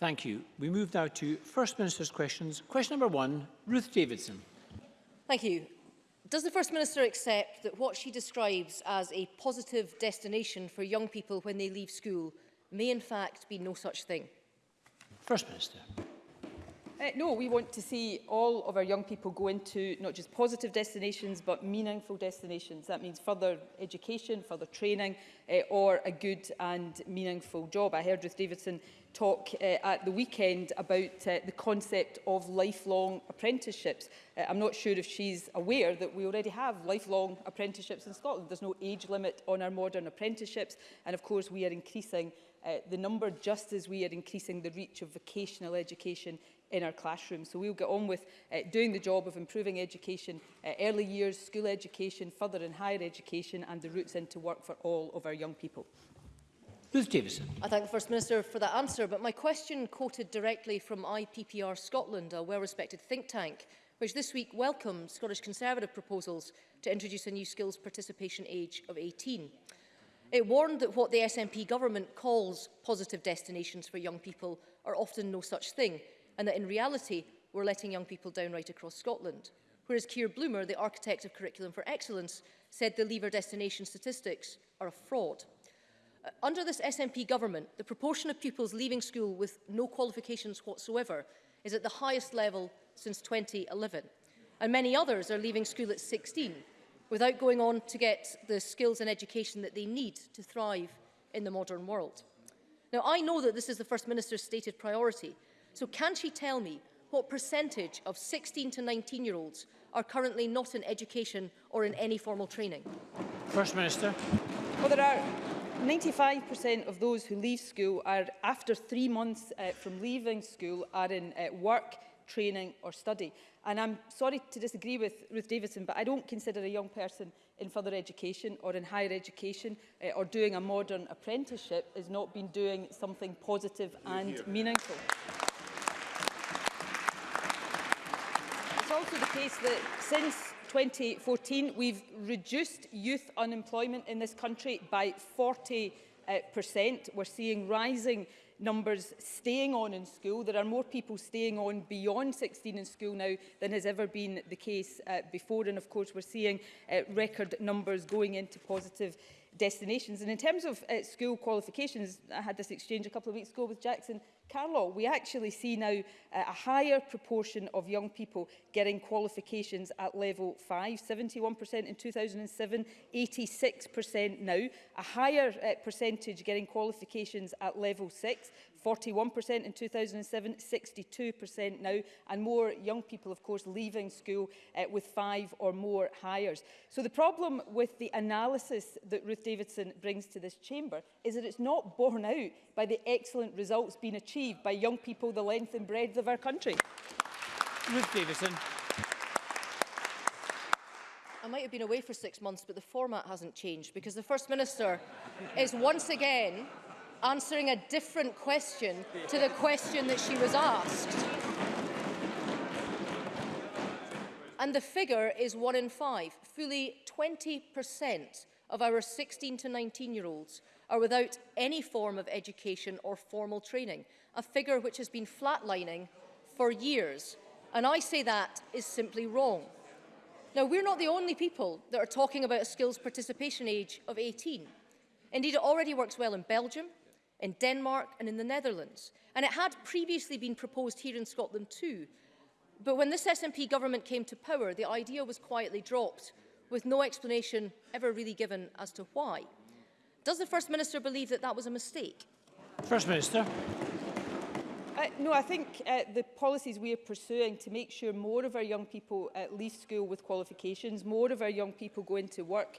Thank you. We move now to First Minister's questions. Question number one, Ruth Davidson. Thank you. Does the First Minister accept that what she describes as a positive destination for young people when they leave school may in fact be no such thing? First Minister. Uh, no, we want to see all of our young people go into not just positive destinations, but meaningful destinations. That means further education, further training, uh, or a good and meaningful job. I heard Ruth Davidson talk uh, at the weekend about uh, the concept of lifelong apprenticeships. Uh, I'm not sure if she's aware that we already have lifelong apprenticeships in Scotland. There's no age limit on our modern apprenticeships. And of course, we are increasing uh, the number just as we are increasing the reach of vocational education in our classrooms. So we'll get on with uh, doing the job of improving education, uh, early years, school education, further and higher education and the routes into work for all of our young people. Ruth Davison. I thank the First Minister for that answer, but my question quoted directly from IPPR Scotland, a well-respected think tank, which this week welcomed Scottish Conservative proposals to introduce a new skills participation age of 18. It warned that what the SNP government calls positive destinations for young people are often no such thing, and that in reality, we're letting young people down right across Scotland. Whereas Keir Bloomer, the architect of Curriculum for Excellence, said the lever destination statistics are a fraud. Uh, under this SNP government, the proportion of pupils leaving school with no qualifications whatsoever is at the highest level since 2011. And many others are leaving school at 16, without going on to get the skills and education that they need to thrive in the modern world. Now, I know that this is the First Minister's stated priority, so can she tell me what percentage of 16 to 19-year-olds are currently not in education or in any formal training? First Minister. Well, there are 95% of those who leave school are, after three months uh, from leaving school, are in uh, work, training or study. And I'm sorry to disagree with Ruth Davidson, but I don't consider a young person in further education or in higher education uh, or doing a modern apprenticeship as not been doing something positive and here. meaningful. It's also the case that since 2014 we've reduced youth unemployment in this country by 40 uh, eh, percent. We're seeing rising numbers staying on in school. There are more people staying on beyond 16 in school now than has ever been the case uh, before. And of course, we're seeing uh, record numbers going into positive destinations. And in terms of uh, school qualifications, I had this exchange a couple of weeks ago with Jackson Carlaw. We actually see now uh, a higher proportion of young people getting qualifications at level 5, 71% in 2007, 86% now, a higher uh, percentage getting qualifications at level 6, 41% in 2007, 62% now, and more young people, of course, leaving school uh, with five or more hires. So the problem with the analysis that Ruth Davidson brings to this chamber is that it's not borne out by the excellent results being achieved by young people the length and breadth of our country. Ruth Davidson. I might have been away for six months, but the format hasn't changed because the First Minister is once again answering a different question to the question that she was asked. And the figure is one in five. Fully 20% of our 16 to 19 year olds are without any form of education or formal training, a figure which has been flatlining for years. And I say that is simply wrong. Now, we're not the only people that are talking about a skills participation age of 18. Indeed, it already works well in Belgium, in Denmark and in the Netherlands. And it had previously been proposed here in Scotland too. But when this SNP government came to power, the idea was quietly dropped, with no explanation ever really given as to why. Does the First Minister believe that that was a mistake? First Minister. Uh, no, I think uh, the policies we are pursuing to make sure more of our young people uh, leave school with qualifications, more of our young people go into work,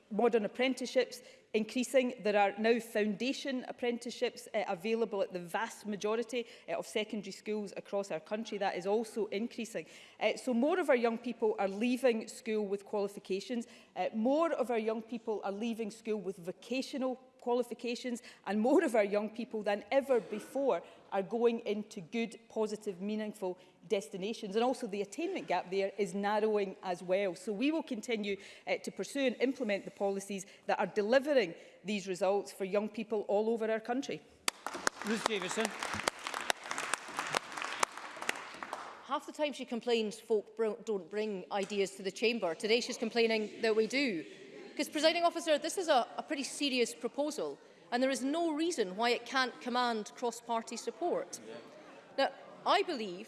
modern apprenticeships, increasing. There are now foundation apprenticeships uh, available at the vast majority uh, of secondary schools across our country. That is also increasing. Uh, so more of our young people are leaving school with qualifications. Uh, more of our young people are leaving school with vocational qualifications and more of our young people than ever before are going into good, positive, meaningful destinations. And also the attainment gap there is narrowing as well. So we will continue uh, to pursue and implement the policies that are delivering these results for young people all over our country. Ruth Davison. half the time she complains folk br don't bring ideas to the chamber. Today she's complaining that we do. Because, presiding officer, this is a, a pretty serious proposal and there is no reason why it can't command cross-party support. Now, I believe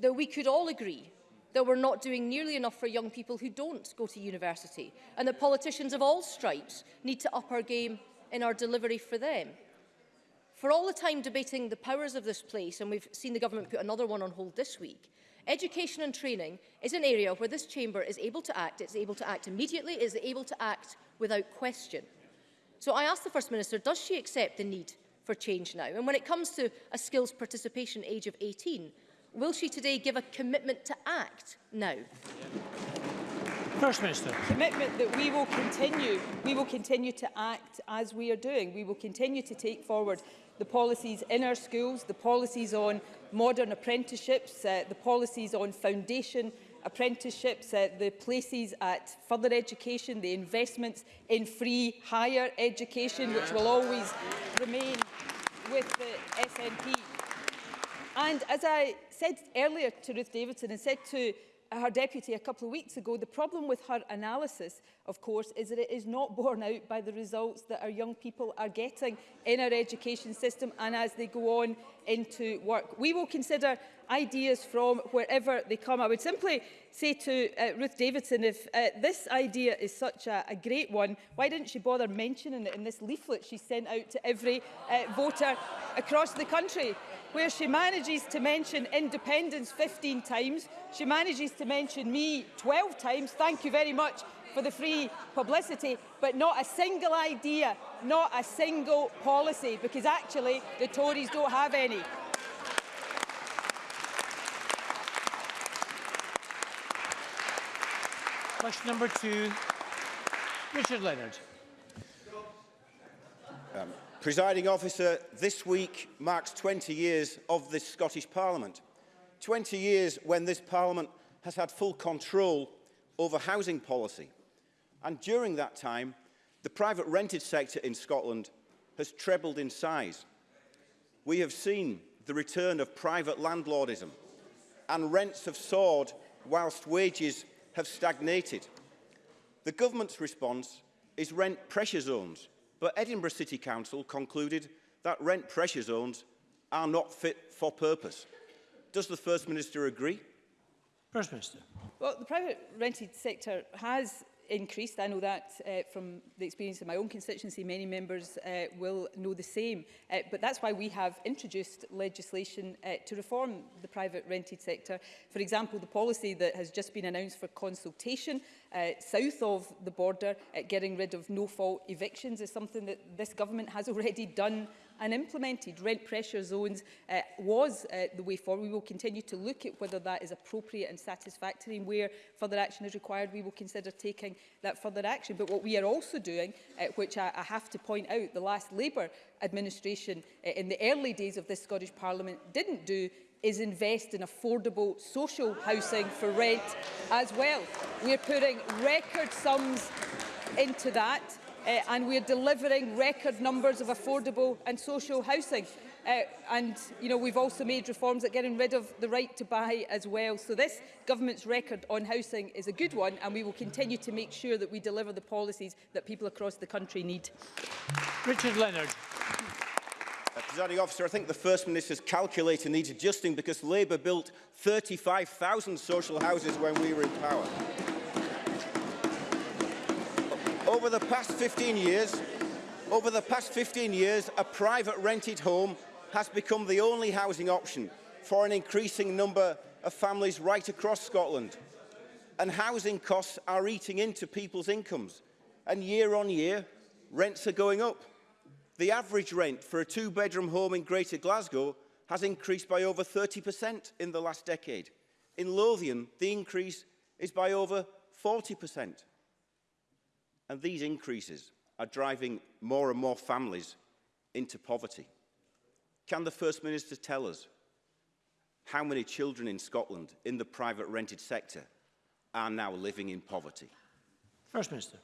that we could all agree that we're not doing nearly enough for young people who don't go to university, and that politicians of all stripes need to up our game in our delivery for them. For all the time debating the powers of this place, and we've seen the government put another one on hold this week, education and training is an area where this chamber is able to act, it's able to act immediately, it's able to act without question. So I asked the First Minister, does she accept the need for change now? And when it comes to a skills participation age of 18, will she today give a commitment to act now? First Minister. Commitment that we will continue, we will continue to act as we are doing. We will continue to take forward the policies in our schools, the policies on modern apprenticeships, uh, the policies on foundation apprenticeships, uh, the places at further education, the investments in free higher education, which will always remain with the SNP. And as I said earlier to Ruth Davidson and said to her deputy a couple of weeks ago, the problem with her analysis, of course, is that it is not borne out by the results that our young people are getting in our education system and as they go on into work. We will consider ideas from wherever they come. I would simply say to uh, Ruth Davidson, if uh, this idea is such a, a great one, why didn't she bother mentioning it in this leaflet she sent out to every uh, voter across the country, where she manages to mention independence 15 times, she manages to mention me 12 times. Thank you very much for the free publicity, but not a single idea, not a single policy, because actually the Tories don't have any. Question number two, Richard Leonard. Um, presiding officer, this week marks 20 years of this Scottish Parliament. 20 years when this Parliament has had full control over housing policy. And during that time, the private rented sector in Scotland has trebled in size. We have seen the return of private landlordism and rents have soared whilst wages have stagnated. The government's response is rent pressure zones, but Edinburgh City Council concluded that rent pressure zones are not fit for purpose. Does the First Minister agree? First Minister. Well, the private rented sector has increased. I know that uh, from the experience of my own constituency, many members uh, will know the same. Uh, but that's why we have introduced legislation uh, to reform the private rented sector. For example, the policy that has just been announced for consultation uh, south of the border, uh, getting rid of no-fault evictions is something that this government has already done and implemented rent pressure zones uh, was uh, the way forward. We will continue to look at whether that is appropriate and satisfactory and where further action is required, we will consider taking that further action. But what we are also doing, uh, which I, I have to point out, the last Labour administration uh, in the early days of this Scottish Parliament didn't do is invest in affordable social housing for rent as well. We are putting record sums into that uh, and we are delivering record numbers of affordable and social housing. Uh, and you know we've also made reforms at getting rid of the right to buy as well. So this government's record on housing is a good one, and we will continue to make sure that we deliver the policies that people across the country need. Richard Leonard. Uh, presiding officer, I think the First Minister's calculator needs adjusting because Labour built 35,000 social houses when we were in power over the past 15 years, over the past 15 years, a private rented home has become the only housing option for an increasing number of families right across Scotland. And housing costs are eating into people's incomes. And year on year, rents are going up. The average rent for a two-bedroom home in Greater Glasgow has increased by over 30% in the last decade. In Lothian, the increase is by over 40%. And these increases are driving more and more families into poverty. Can the First Minister tell us how many children in Scotland in the private rented sector are now living in poverty? First Minister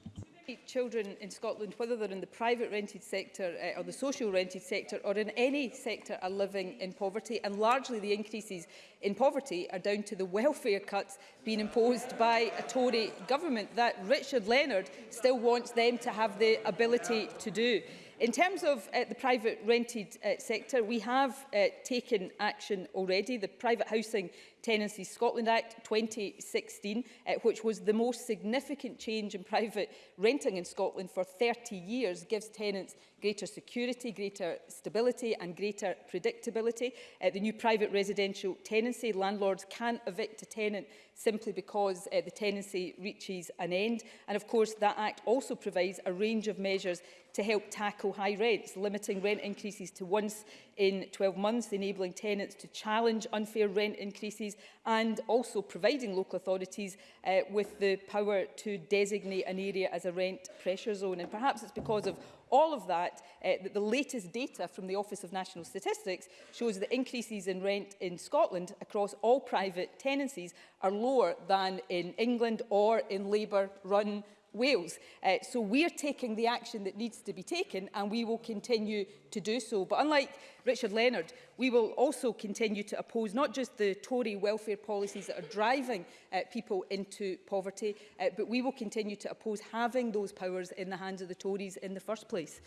children in Scotland, whether they're in the private rented sector uh, or the social rented sector or in any sector, are living in poverty. And largely the increases in poverty are down to the welfare cuts being imposed by a Tory government that Richard Leonard still wants them to have the ability to do. In terms of uh, the private rented uh, sector, we have uh, taken action already. The private housing Tenancy Scotland Act 2016, uh, eh, which was the most significant change in private renting in Scotland for 30 years, gives tenants greater security, greater stability and greater predictability. Uh, the new private residential tenancy, landlords can evict a tenant simply because uh, the tenancy reaches an end. And of course, that Act also provides a range of measures to help tackle high rents, limiting rent increases to once in 12 months, enabling tenants to challenge unfair rent increases and also providing local authorities uh, with the power to designate an area as a rent pressure zone. And perhaps it's because of all of that, uh, that the latest data from the Office of National Statistics shows that increases in rent in Scotland across all private tenancies are lower than in England or in Labour-run Wales. Uh, so we're taking the action that needs to be taken and we will continue to do so. But unlike Richard Leonard, we will also continue to oppose not just the Tory welfare policies that are driving uh, people into poverty, uh, but we will continue to oppose having those powers in the hands of the Tories in the first place.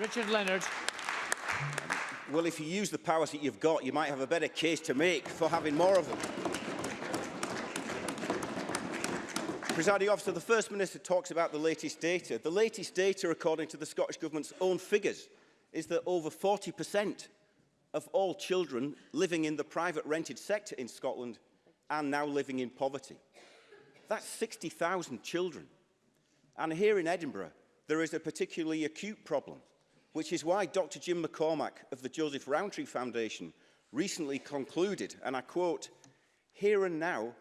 Richard Leonard. Well, if you use the powers that you've got, you might have a better case to make for having more of them. Presiding officer, the First Minister talks about the latest data. The latest data, according to the Scottish Government's own figures, is that over 40% of all children living in the private rented sector in Scotland are now living in poverty. That's 60,000 children. And here in Edinburgh, there is a particularly acute problem, which is why Dr Jim McCormack of the Joseph Rowntree Foundation recently concluded, and I quote, here and now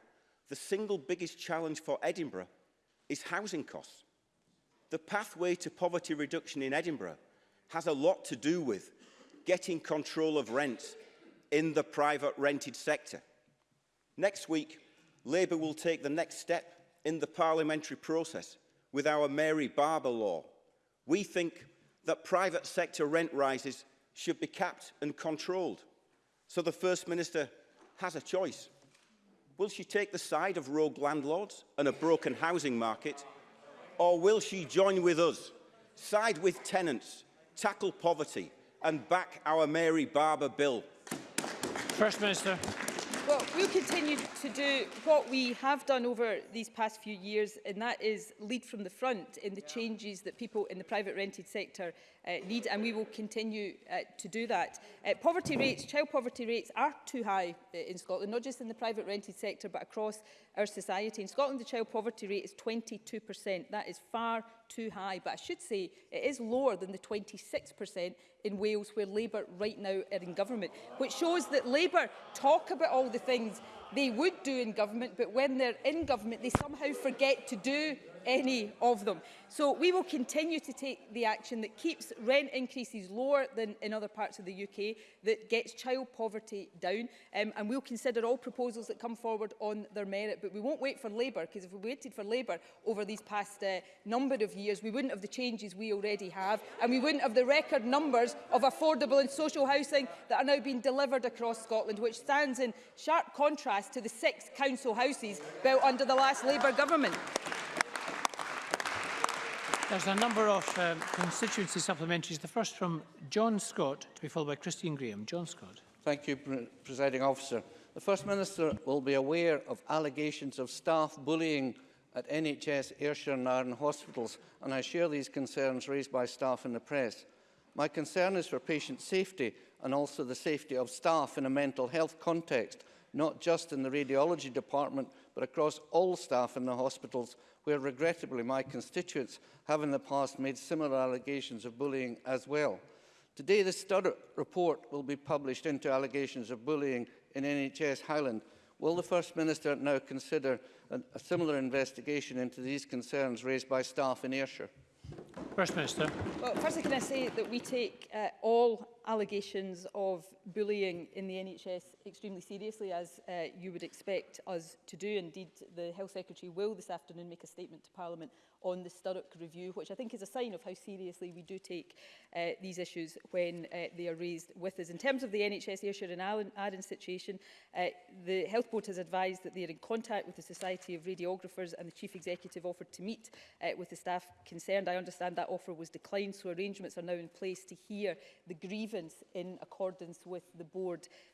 the single biggest challenge for Edinburgh is housing costs. The pathway to poverty reduction in Edinburgh has a lot to do with getting control of rents in the private rented sector. Next week, Labour will take the next step in the parliamentary process with our Mary Barber law. We think that private sector rent rises should be capped and controlled. So the First Minister has a choice. Will she take the side of rogue landlords and a broken housing market? Or will she join with us, side with tenants, tackle poverty and back our Mary Barber bill? First Minister we'll continue to do what we have done over these past few years, and that is lead from the front in the changes that people in the private rented sector uh, need, and we will continue uh, to do that. Uh, poverty rates, child poverty rates are too high uh, in Scotland, not just in the private rented sector, but across our society. In Scotland, the child poverty rate is 22%. That is far too high, but I should say it is lower than the 26% in Wales, where Labour right now are in government, which shows that Labour talk about all the things things they would do in government, but when they're in government, they somehow forget to do any of them. So we will continue to take the action that keeps rent increases lower than in other parts of the UK, that gets child poverty down, um, and we'll consider all proposals that come forward on their merit. But we won't wait for Labour, because if we waited for Labour over these past uh, number of years, we wouldn't have the changes we already have, and we wouldn't have the record numbers of affordable and social housing that are now being delivered across Scotland, which stands in sharp contrast to the six council houses built under the last Labour government. There's a number of uh, constituency supplementaries. The first from John Scott, to be followed by Christine Graham. John Scott. Thank you, Pre Presiding Officer. The First Minister will be aware of allegations of staff bullying at NHS Ayrshire and Nairn hospitals, and I share these concerns raised by staff in the press. My concern is for patient safety and also the safety of staff in a mental health context, not just in the radiology department, but across all staff in the hospitals where regrettably my constituents have in the past made similar allegations of bullying as well. Today the Studdart report will be published into allegations of bullying in NHS Highland. Will the First Minister now consider an, a similar investigation into these concerns raised by staff in Ayrshire? First Minister. Well, firstly, can I say that we take uh, all allegations of bullying in the NHS extremely seriously, as uh, you would expect us to do. Indeed, the Health Secretary will this afternoon make a statement to Parliament on the Sturrock review, which I think is a sign of how seriously we do take uh, these issues when uh, they are raised with us. In terms of the NHS Ayrshire and Allen, Arran situation, uh, the Health Board has advised that they are in contact with the Society of Radiographers and the Chief Executive offered to meet uh, with the staff concerned. I understand that offer was declined, so arrangements are now in place to hear the grievance grievance in accordance with the board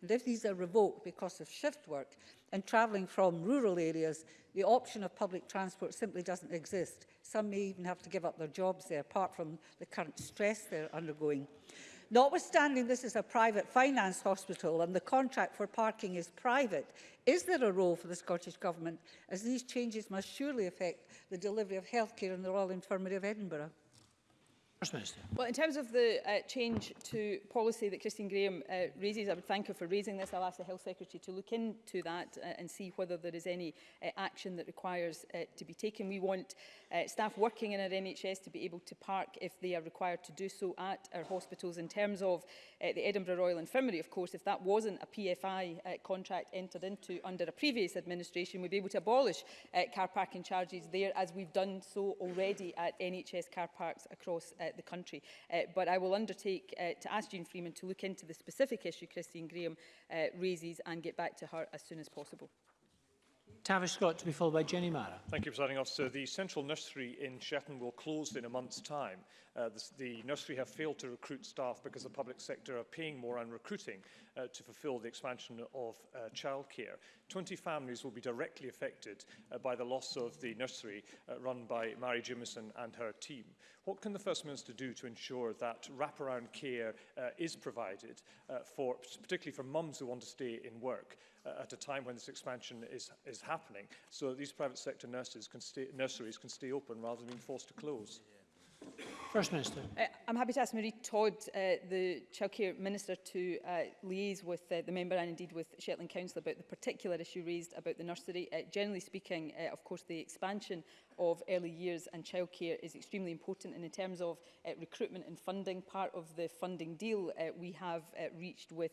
And if these are revoked because of shift work and travelling from rural areas, the option of public transport simply doesn't exist. Some may even have to give up their jobs there, apart from the current stress they're undergoing. Notwithstanding this is a private finance hospital and the contract for parking is private, is there a role for the Scottish Government as these changes must surely affect the delivery of healthcare in the Royal Infirmary of Edinburgh? First Minister. Well, in terms of the uh, change to policy that Christine Graham uh, raises, I would thank her for raising this. I'll ask the Health Secretary to look into that uh, and see whether there is any uh, action that requires uh, to be taken. We want uh, staff working in our NHS to be able to park if they are required to do so at our hospitals. In terms of uh, the Edinburgh Royal Infirmary, of course, if that wasn't a PFI uh, contract entered into under a previous administration, we'd be able to abolish uh, car parking charges there, as we've done so already at NHS car parks across uh, the country. Uh, but I will undertake uh, to ask Jean Freeman to look into the specific issue Christine Graham uh, raises and get back to her as soon as possible. Tavish Scott to be followed by Jenny Mara. Thank you, Presiding Officer. The central nursery in Shetland will close in a month's time. Uh, the, the nursery have failed to recruit staff because the public sector are paying more and recruiting uh, to fulfil the expansion of uh, childcare. 20 families will be directly affected uh, by the loss of the nursery uh, run by Mary Jimison and her team. What can the First Minister do to ensure that wraparound care uh, is provided, uh, for, particularly for mums who want to stay in work uh, at a time when this expansion is, is happening, so that these private sector nurses can stay, nurseries can stay open rather than being forced to close? Yeah. First Minister. Uh, I'm happy to ask Marie Todd, uh, the Childcare Minister, to uh, liaise with uh, the member and indeed with Shetland Council about the particular issue raised about the nursery. Uh, generally speaking, uh, of course, the expansion of early years and childcare is extremely important and in terms of uh, recruitment and funding, part of the funding deal uh, we have uh, reached with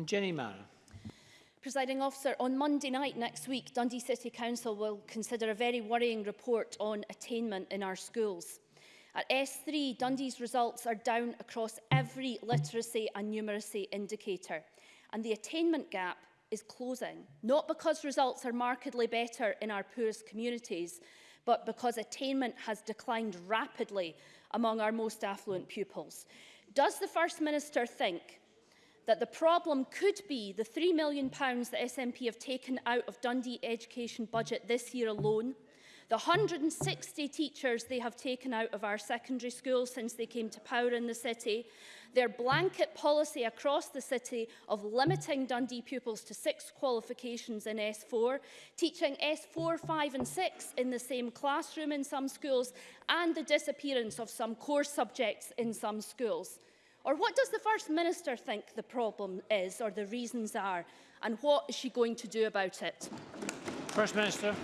And Jenny Mara. Presiding officer, on Monday night next week, Dundee City Council will consider a very worrying report on attainment in our schools. At S3, Dundee's results are down across every literacy and numeracy indicator, and the attainment gap is closing, not because results are markedly better in our poorest communities, but because attainment has declined rapidly among our most affluent pupils. Does the First Minister think that the problem could be the £3 million the SNP have taken out of Dundee education budget this year alone, the 160 teachers they have taken out of our secondary schools since they came to power in the city, their blanket policy across the city of limiting Dundee pupils to six qualifications in S4, teaching S4, 5 and 6 in the same classroom in some schools, and the disappearance of some core subjects in some schools. Or what does the First Minister think the problem is or the reasons are? And what is she going to do about it? First Minister.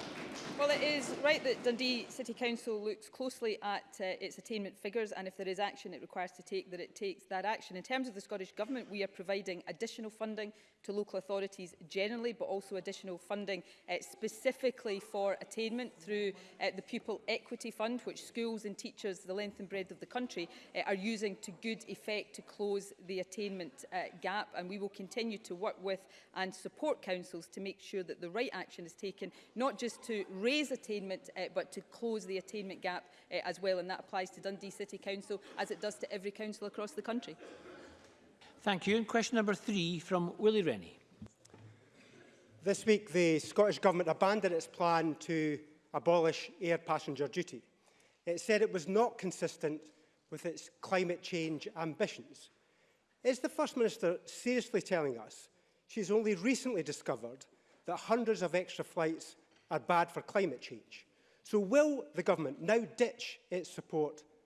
Well, it is right that Dundee City Council looks closely at uh, its attainment figures and if there is action it requires to take, that it takes that action. In terms of the Scottish Government, we are providing additional funding to local authorities generally, but also additional funding uh, specifically for attainment through uh, the Pupil Equity Fund, which schools and teachers, the length and breadth of the country, uh, are using to good effect to close the attainment uh, gap. And we will continue to work with and support councils to make sure that the right action is taken, not just to raise attainment uh, but to close the attainment gap uh, as well and that applies to Dundee City Council as it does to every council across the country. Thank you. And question number three from Willie Rennie. This week the Scottish Government abandoned its plan to abolish air passenger duty. It said it was not consistent with its climate change ambitions. Is the First Minister seriously telling us she's only recently discovered that hundreds of extra flights are bad for climate change. So will the government now ditch its support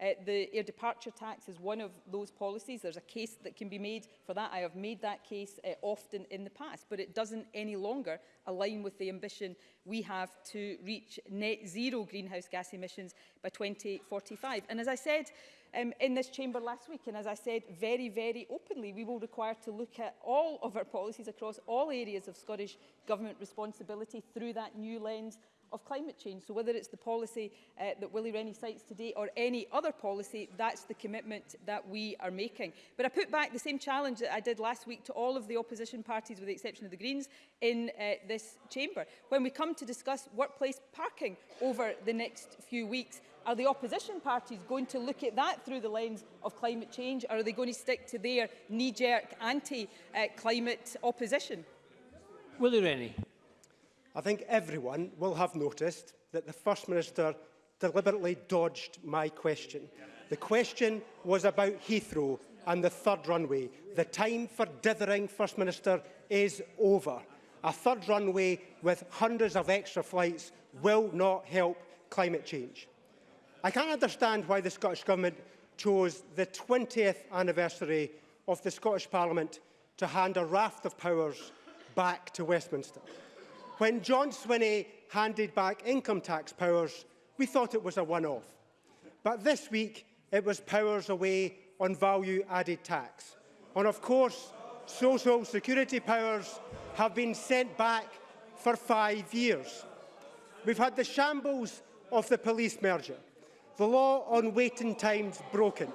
Uh, the air departure tax is one of those policies. There's a case that can be made for that. I have made that case uh, often in the past, but it doesn't any longer align with the ambition we have to reach net zero greenhouse gas emissions by 2045. And as I said, um, in this chamber last week. And as I said very, very openly, we will require to look at all of our policies across all areas of Scottish Government responsibility through that new lens of climate change. So whether it's the policy uh, that Willie Rennie cites today or any other policy, that's the commitment that we are making. But I put back the same challenge that I did last week to all of the opposition parties, with the exception of the Greens, in uh, this chamber. When we come to discuss workplace parking over the next few weeks, Are the opposition parties going to look at that through the lens of climate change? Or are they going to stick to their knee-jerk anti-climate opposition? Willie Rennie. I think everyone will have noticed that the First Minister deliberately dodged my question. The question was about Heathrow and the third runway. The time for dithering, First Minister, is over. A third runway with hundreds of extra flights will not help climate change. I can't understand why the Scottish Government chose the 20th anniversary of the Scottish Parliament to hand a raft of powers back to Westminster. When John Swinney handed back income tax powers, we thought it was a one-off. But this week, it was powers away on value-added tax. And of course, social security powers have been sent back for five years. We've had the shambles of the police merger. The law on waiting times broken.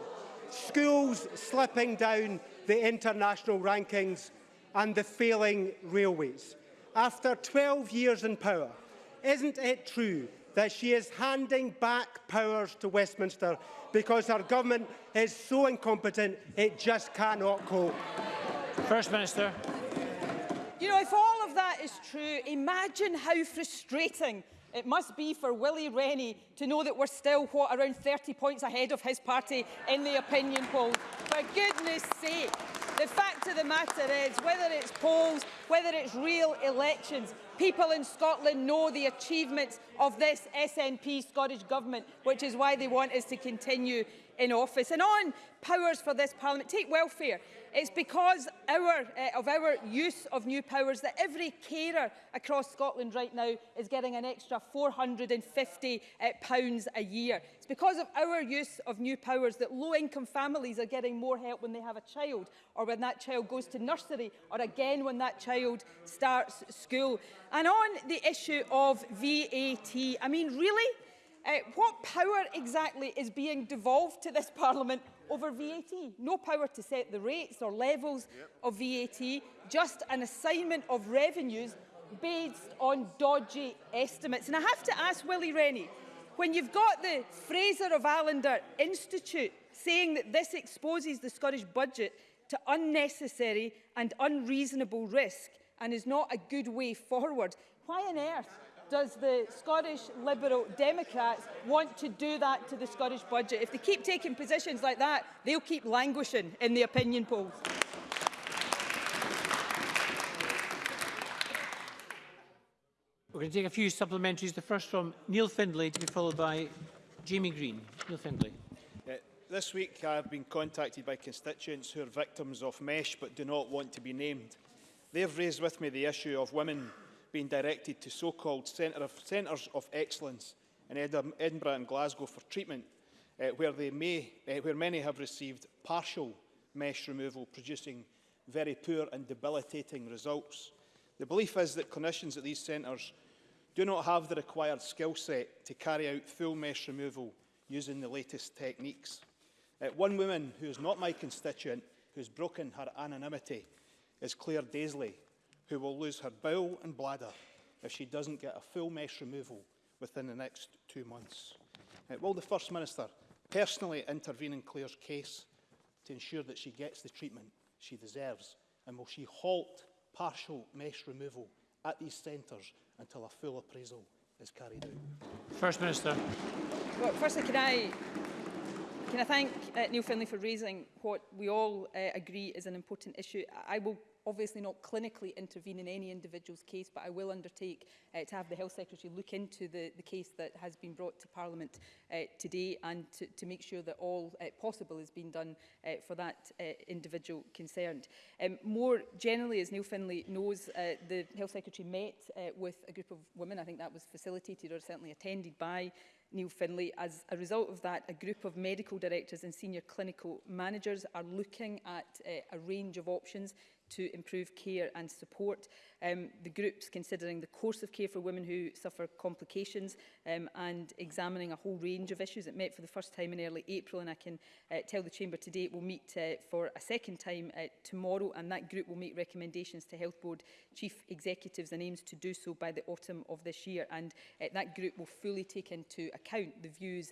Schools slipping down the international rankings and the failing railways. After 12 years in power, isn't it true that she is handing back powers to Westminster because her government is so incompetent it just cannot cope? First Minister. You know, if all of that is true, imagine how frustrating It must be for Willie Rennie to know that we're still, what, around 30 points ahead of his party in the opinion polls. For goodness sake, the fact of the matter is, whether it's polls, whether it's real elections, people in Scotland know the achievements of this SNP Scottish Government, which is why they want us to continue in office. And on powers for this Parliament, take welfare. It's because our, uh, of our use of new powers that every carer across Scotland right now is getting an extra £450 uh, eh, pounds a year. It's because of our use of new powers that low-income families are getting more help when they have a child or when that child goes to nursery or again when that child starts school. And on the issue of VAT, I mean, really? Uh, what power exactly is being devolved to this Parliament over VAT? No power to set the rates or levels yep. of VAT, just an assignment of revenues based on dodgy estimates. And I have to ask Willie Rennie, when you've got the Fraser of Allender Institute saying that this exposes the Scottish budget to unnecessary and unreasonable risk and is not a good way forward, why on earth does the Scottish Liberal Democrats want to do that to the Scottish budget? If they keep taking positions like that, they'll keep languishing in the opinion polls. We're going to take a few supplementaries. The first from Neil Findlay to be followed by Jamie Green. Neil Findlay. Uh, this week I've been contacted by constituents who are victims of mesh but do not want to be named. They've raised with me the issue of women being directed to so-called centre of, centres of excellence in Edinburgh and Glasgow for treatment, uh, where, they may, uh, where many have received partial mesh removal, producing very poor and debilitating results. The belief is that clinicians at these centres do not have the required skill set to carry out full mesh removal using the latest techniques. Uh, one woman who is not my constituent, who has broken her anonymity, is Claire Daisley, who will lose her bowel and bladder if she doesn't get a full mesh removal within the next two months. Uh, will the First Minister personally intervene in Claire's case to ensure that she gets the treatment she deserves? And will she halt partial mesh removal at these centres until a full appraisal is carried out? First Minister. Well, firstly, can I, can I thank uh, Neil Finlay for raising what we all uh, agree is an important issue. I will obviously not clinically intervene in any individual's case, but I will undertake uh, to have the Health Secretary look into the, the case that has been brought to Parliament uh, today and to, to make sure that all uh, possible has been done uh, for that uh, individual concerned. Um, more generally, as Neil Finlay knows, uh, the Health Secretary met uh, with a group of women, I think that was facilitated or certainly attended by Neil Finlay. As a result of that, a group of medical directors and senior clinical managers are looking at uh, a range of options to improve care and support. Um, the group's considering the course of care for women who suffer complications um, and examining a whole range of issues. It met for the first time in early April and I can uh, tell the Chamber today it will meet uh, for a second time uh, tomorrow and that group will make recommendations to Health Board Chief Executives and aims to do so by the autumn of this year and uh, that group will fully take into account the views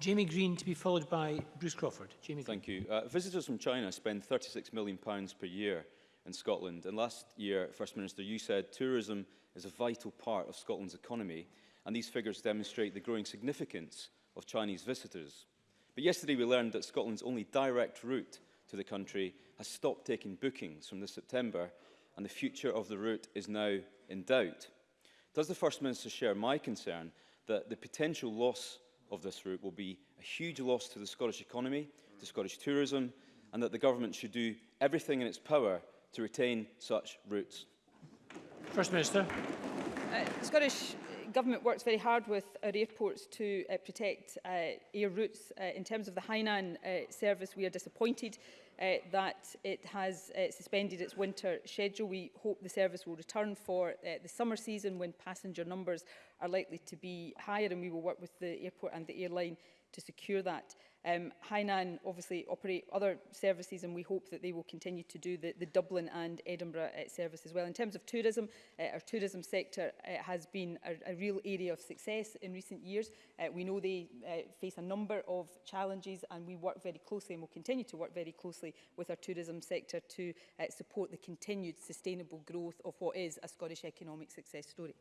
Jamie Green to be followed by Bruce Crawford. Jamie Green. Thank you. Uh, visitors from China spend £36 million per year in Scotland. And last year, First Minister, you said tourism is a vital part of Scotland's economy, and these figures demonstrate the growing significance of Chinese visitors. But yesterday we learned that Scotland's only direct route to the country has stopped taking bookings from this September, and the future of the route is now in doubt. Does the First Minister share my concern that the potential loss of this route will be a huge loss to the Scottish economy, to Scottish tourism, and that the government should do everything in its power to retain such routes? First Minister. Uh, Scottish Government works very hard with our uh, airports to uh, protect uh, air routes. Uh, in terms of the Hainan uh, service, we are disappointed uh, that it has uh, suspended its winter schedule. We hope the service will return for uh, the summer season when passenger numbers are likely to be higher and we will work with the airport and the airline to secure that. Um, Hainan obviously operate other services and we hope that they will continue to do the, the Dublin and Edinburgh uh, service as well. In terms of tourism, uh, our tourism sector uh, has been a, a real area of success in recent years. Uh, we know they uh, face a number of challenges and we work very closely and will continue to work very closely with our tourism sector to uh, support the continued sustainable growth of what is a Scottish economic success story.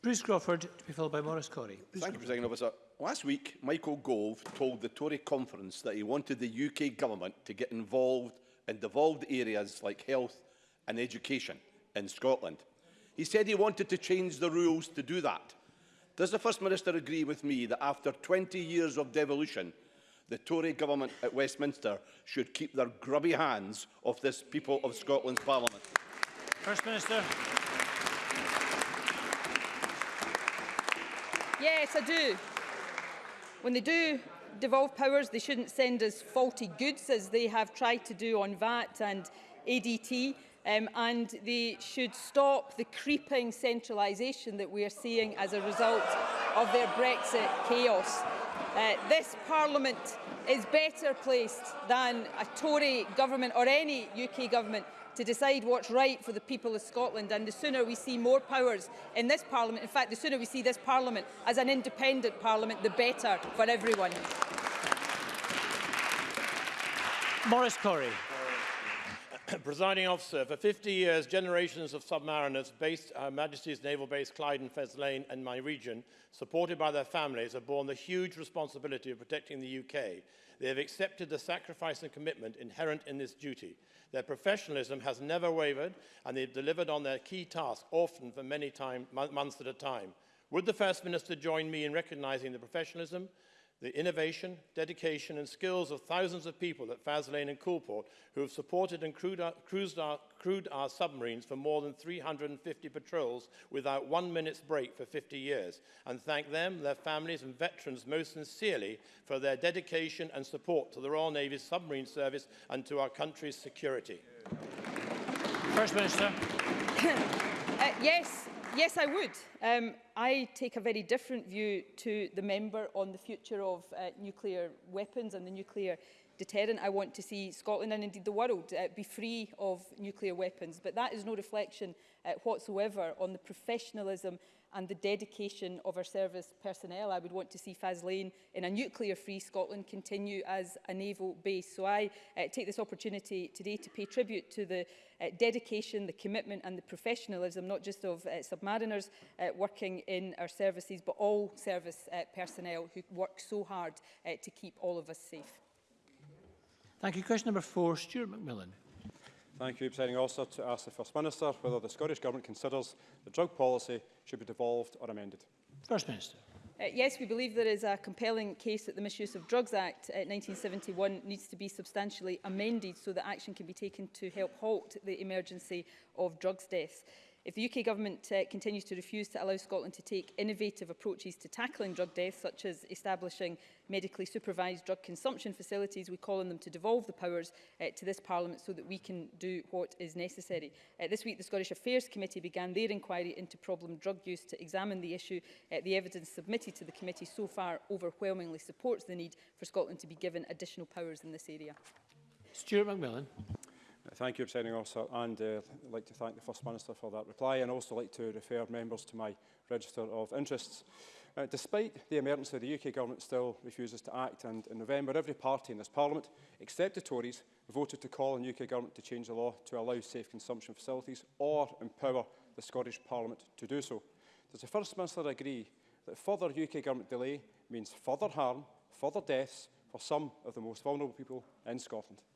Bruce Crawford, to be followed by Morris Corey. Bruce Thank Crawford. you, President Officer. Last week, Michael Gove told the Tory conference that he wanted the UK government to get involved in devolved areas like health and education in Scotland. He said he wanted to change the rules to do that. Does the First Minister agree with me that after 20 years of devolution, the Tory government at Westminster should keep their grubby hands off this people of Scotland's parliament? First Minister. Yes, I do. When they do devolve powers, they shouldn't send us faulty goods, as they have tried to do on VAT and ADT, um, and they should stop the creeping centralisation that we are seeing as a result of their Brexit chaos. Uh, this Parliament is better placed than a Tory government or any UK government to decide what's right for the people of Scotland. And the sooner we see more powers in this Parliament, in fact, the sooner we see this Parliament as an independent Parliament, the better for everyone. Morris Corey Presiding officer, for 50 years, generations of submariners based at Her Majesty's Naval Base Clyde Fez Lane and my region, supported by their families, have borne the huge responsibility of protecting the UK. They have accepted the sacrifice and commitment inherent in this duty. Their professionalism has never wavered, and they've delivered on their key task, often for many time, months at a time. Would the First Minister join me in recognising the professionalism, The innovation, dedication and skills of thousands of people at Faslane and Coolport who have supported and crewed our, cruised our, crewed our submarines for more than 350 patrols without one minute's break for 50 years and thank them, their families and veterans most sincerely for their dedication and support to the Royal Navy's submarine service and to our country's security. First Minister. uh, yes, yes, I would. Um, I take a very different view to the member on the future of uh, nuclear weapons and the nuclear deterrent. I want to see Scotland and indeed the world uh, be free of nuclear weapons. But that is no reflection uh, whatsoever on the professionalism and the dedication of our service personnel. I would want to see Faslane in a nuclear-free Scotland continue as a naval base. So I uh, take this opportunity today to pay tribute to the uh, dedication, the commitment and the professionalism, not just of uh, submariners uh, working in our services, but all service uh, personnel who work so hard uh, to keep all of us safe. Thank you. Question number four, Stuart McMillan. Thank you, Presiding Officer, to ask the First Minister whether the Scottish Government considers the drug policy should be devolved or amended. First Minister. Uh, yes, we believe there is a compelling case that the Misuse of Drugs Act uh, 1971 needs to be substantially amended so that action can be taken to help halt the emergency of drugs deaths. If the UK government uh, continues to refuse to allow Scotland to take innovative approaches to tackling drug deaths, such as establishing medically supervised drug consumption facilities, we call on them to devolve the powers uh, to this Parliament so that we can do what is necessary. Uh, this week, the Scottish Affairs Committee began their inquiry into problem drug use to examine the issue. Uh, the evidence submitted to the committee so far overwhelmingly supports the need for Scotland to be given additional powers in this area. Stuart McMillan. Thank you, Presiding Officer, and uh, I'd like to thank the First Minister for that reply and also like to refer members to my register of interests. Uh, despite the emergency, the UK government still refuses to act, and in November, every party in this Parliament, except the Tories, voted to call on the UK government to change the law to allow safe consumption facilities or empower the Scottish Parliament to do so. Does the First Minister agree that further UK government delay means further harm, further deaths for some of the most vulnerable people in Scotland?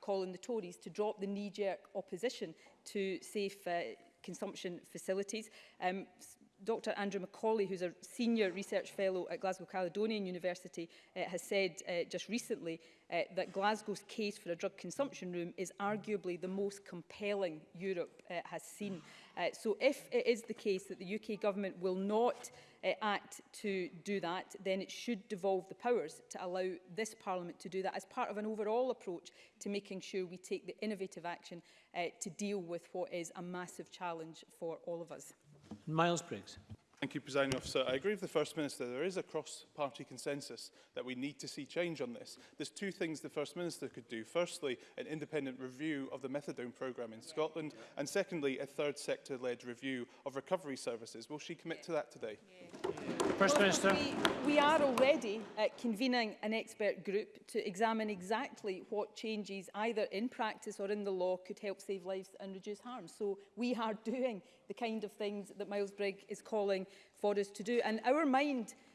call on the Tories to drop the knee-jerk opposition to safe uh, consumption facilities. Um, Dr Andrew Macaulay, who's a senior research fellow at Glasgow Caledonian University, uh, has said uh, just recently uh, that Glasgow's case for a drug consumption room is arguably the most compelling Europe uh, has seen. Uh, so if it is the case that the UK government will not uh, act to do that, then it should devolve the powers to allow this parliament to do that as part of an overall approach to making sure we take the innovative action uh, to deal with what is a massive challenge for all of us. Miles Briggs. Thank you, Presiding Officer. I agree with the First Minister. There is a cross-party consensus that we need to see change on this. There's two things the First Minister could do. Firstly, an independent review of the methadone programme in Scotland, and secondly, a third sector-led review of recovery services. Will she commit to that today? Yeah. First well, Minister. We, we are already uh, convening an expert group to examine exactly what changes either in practice or in the law could help save lives and reduce harm. So we are doing the kind of things that Miles Brigg is calling for us to do. And our mind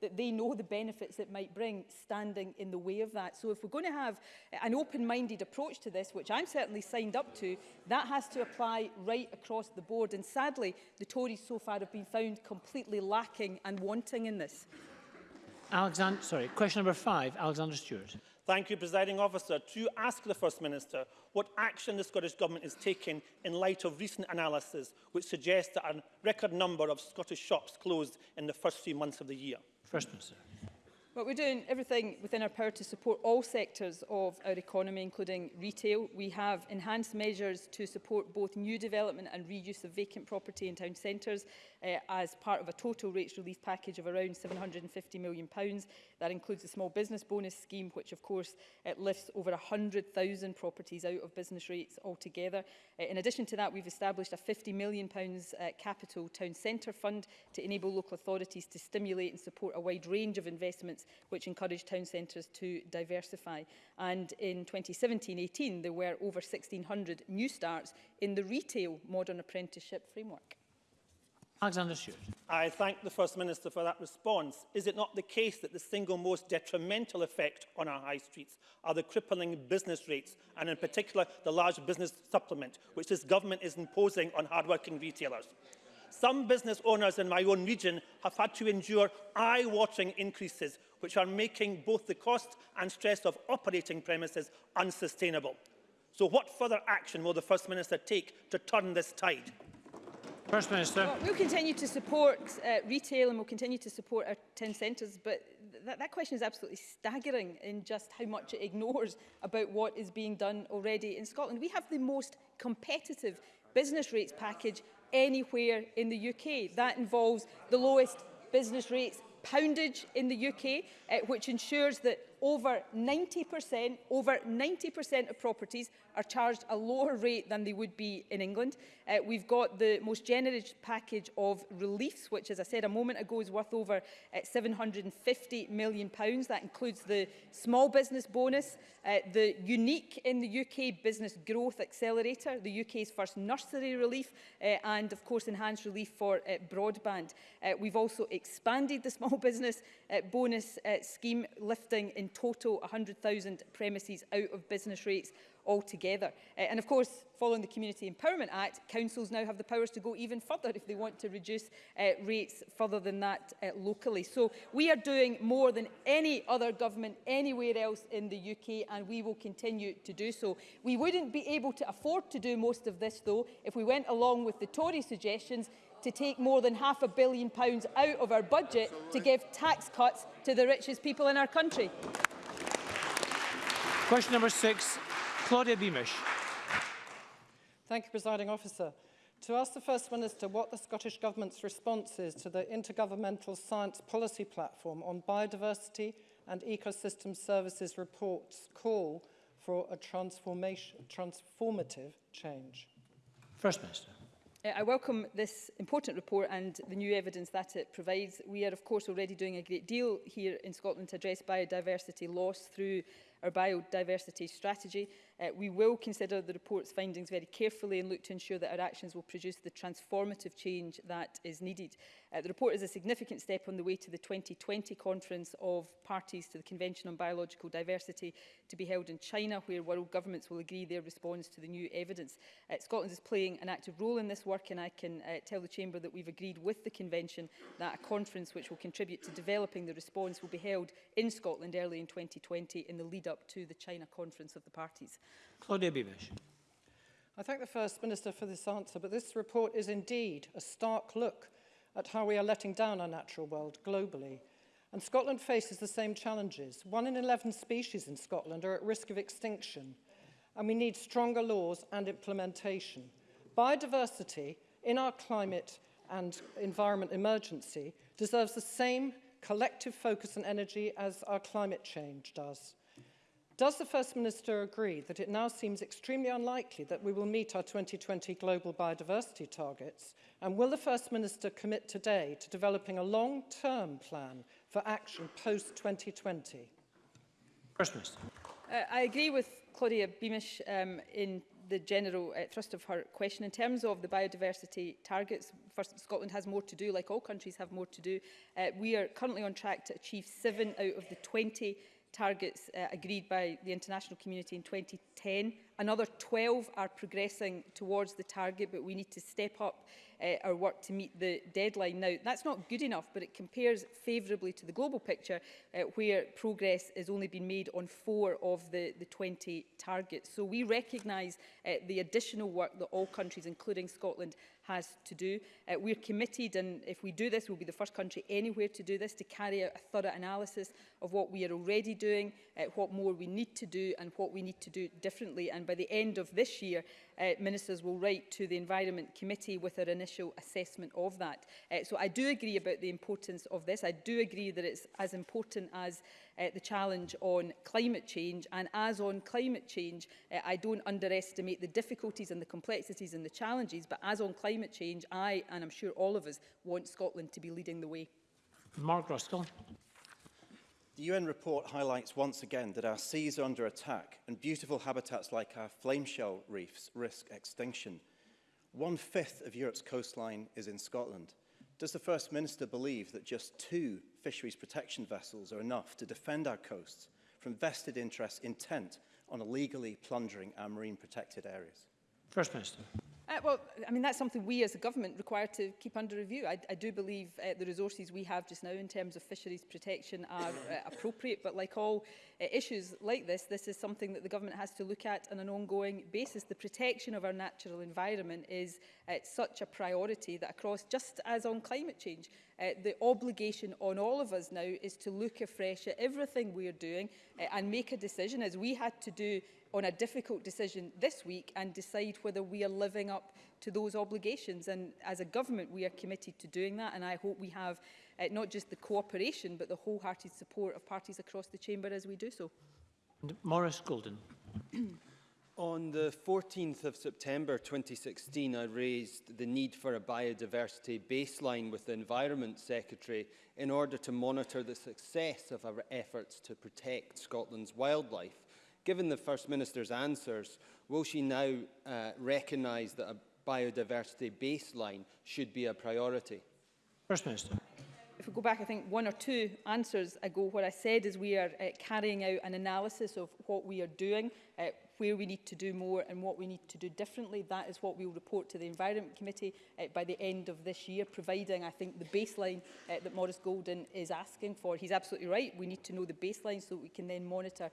that they know the benefits it might bring, standing in the way of that. So if we're going to have an open-minded approach to this, which I'm certainly signed up to, That has to apply right across the board. And sadly, the Tories so far have been found completely lacking and wanting in this. Alexander, sorry, question number five, Alexander Stewart. Thank you, Presiding Officer. To ask the First Minister what action the Scottish Government is taking in light of recent analysis which suggests that a record number of Scottish shops closed in the first three months of the year. First Minister. But we're doing everything within our power to support all sectors of our economy, including retail. We have enhanced measures to support both new development and reuse of vacant property in town centres uh, as part of a total rates relief package of around £750 million. Pounds. That includes a small business bonus scheme, which of course it lifts over 100,000 properties out of business rates altogether. Uh, in addition to that, we've established a £50 million uh, capital town centre fund to enable local authorities to stimulate and support a wide range of investments guidelines which encouraged town centres to diversify. And in 2017-18, there were over 1,600 new starts in the retail modern apprenticeship framework. Alexander Stewart. I thank the First Minister for that response. Is it not the case that the single most detrimental effect on our high streets are the crippling business rates and in particular the large business supplement which this government is imposing on hard-working retailers? Some business owners in my own region have had to endure eye-watering increases which are making both the cost and stress of operating premises unsustainable. So what further action will the First Minister take to turn this tide? First Minister. Well, we'll continue to support uh, retail and we'll continue to support our 10 centres, but th that question is absolutely staggering in just how much it ignores about what is being done already in Scotland. We have the most competitive business rates package anywhere in the UK. That involves the lowest business rates poundage in the UK, uh, eh, which ensures that over 90%, over 90% of properties are charged a lower rate than they would be in England. Uh, we've got the most generous package of reliefs, which, as I said a moment ago, is worth over uh, £750 million. Pounds. That includes the small business bonus, uh, the unique in the UK business growth accelerator, the UK's first nursery relief, uh, and of course enhanced relief for uh, broadband. Uh, we've also expanded the small business uh, bonus uh, scheme, lifting in total 100,000 premises out of business rates altogether. Uh, and of course, following the Community Empowerment Act, councils now have the powers to go even further if they want to reduce uh, rates further than that uh, locally. So we are doing more than any other government anywhere else in the UK, and we will continue to do so. We wouldn't be able to afford to do most of this, though, if we went along with the Tory suggestions to take more than half a billion pounds out of our budget Absolutely. to give tax cuts to the richest people in our country. Question number six, Claudia Beamish. Thank you, presiding officer. To ask the First Minister what the Scottish Government's response is to the Intergovernmental Science Policy Platform on Biodiversity and Ecosystem Services report's call for a transformation, transformative change. First Minister. Uh, I welcome this important report and the new evidence that it provides. We are, of course, already doing a great deal here in Scotland to address biodiversity loss through our biodiversity strategy. Uh, we will consider the report's findings very carefully and look to ensure that our actions will produce the transformative change that is needed. Uh, the report is a significant step on the way to the 2020 conference of parties to the Convention on Biological Diversity to be held in China, where world governments will agree their response to the new evidence. Uh, Scotland is playing an active role in this work and I can uh, tell the Chamber that we've agreed with the Convention that a conference which will contribute to developing the response will be held in Scotland early in 2020 in the lead up to the China conference of the parties. Claudia Bibesh. I thank the First Minister for this answer, but this report is indeed a stark look at how we are letting down our natural world globally. And Scotland faces the same challenges. One in 11 species in Scotland are at risk of extinction, and we need stronger laws and implementation. Biodiversity in our climate and environment emergency deserves the same collective focus and energy as our climate change does. Does the First Minister agree that it now seems extremely unlikely that we will meet our 2020 global biodiversity targets? And will the First Minister commit today to developing a long-term plan for action post-2020? First Minister. Uh, I agree with Claudia Beamish um, in the general uh, thrust of her question. In terms of the biodiversity targets, first, Scotland has more to do, like all countries have more to do. Uh, we are currently on track to achieve seven out of the 20 targets uh, agreed by the international community in 2010. Another 12 are progressing towards the target, but we need to step up uh, our work to meet the deadline now. That's not good enough, but it compares favourably to the global picture, uh, where progress has only been made on four of the, the 20 targets. So we recognise uh, the additional work that all countries, including Scotland, has to do. Uh, we're committed, and if we do this, we'll be the first country anywhere to do this, to carry out a thorough analysis of what we are already doing, uh, what more we need to do, and what we need to do differently. And by the end of this year, uh, ministers will write to the Environment Committee with our initial assessment of that. Uh, so I do agree about the importance of this. I do agree that it's as important as uh, the challenge on climate change. And as on climate change, uh, I don't underestimate the difficulties and the complexities and the challenges, but as on climate change, I, and I'm sure all of us, want Scotland to be leading the way. Mark Ruskell. The UN report highlights once again that our seas are under attack and beautiful habitats like our flameshell reefs risk extinction. One-fifth of Europe's coastline is in Scotland. Does the First Minister believe that just two fisheries protection vessels are enough to defend our coasts from vested interests intent on illegally plundering our marine protected areas? First Minister. Uh, well, I mean, that's something we as a government require to keep under review. I, I do believe uh, the resources we have just now in terms of fisheries protection are uh, appropriate, but like all uh, issues like this, this is something that the government has to look at on an ongoing basis. The protection of our natural environment is uh, such a priority that across, just as on climate change, uh, the obligation on all of us now is to look afresh at everything we're doing uh, and make a decision, as we had to do on a difficult decision this week and decide whether we are living up to those obligations. And as a government, we are committed to doing that. And I hope we have uh, not just the cooperation, but the wholehearted support of parties across the chamber as we do so. Morris Golden. On the 14th of September 2016, I raised the need for a biodiversity baseline with the Environment Secretary in order to monitor the success of our efforts to protect Scotland's wildlife. Given the First Minister's answers, will she now uh, recognise that a biodiversity baseline should be a priority? First Minister. If we go back, I think one or two answers ago, what I said is we are uh, carrying out an analysis of what we are doing, uh, where we need to do more and what we need to do differently. That is what we will report to the Environment Committee uh, by the end of this year, providing, I think, the baseline uh, that Maurice Golden is asking for. He's absolutely right. We need to know the baseline so we can then monitor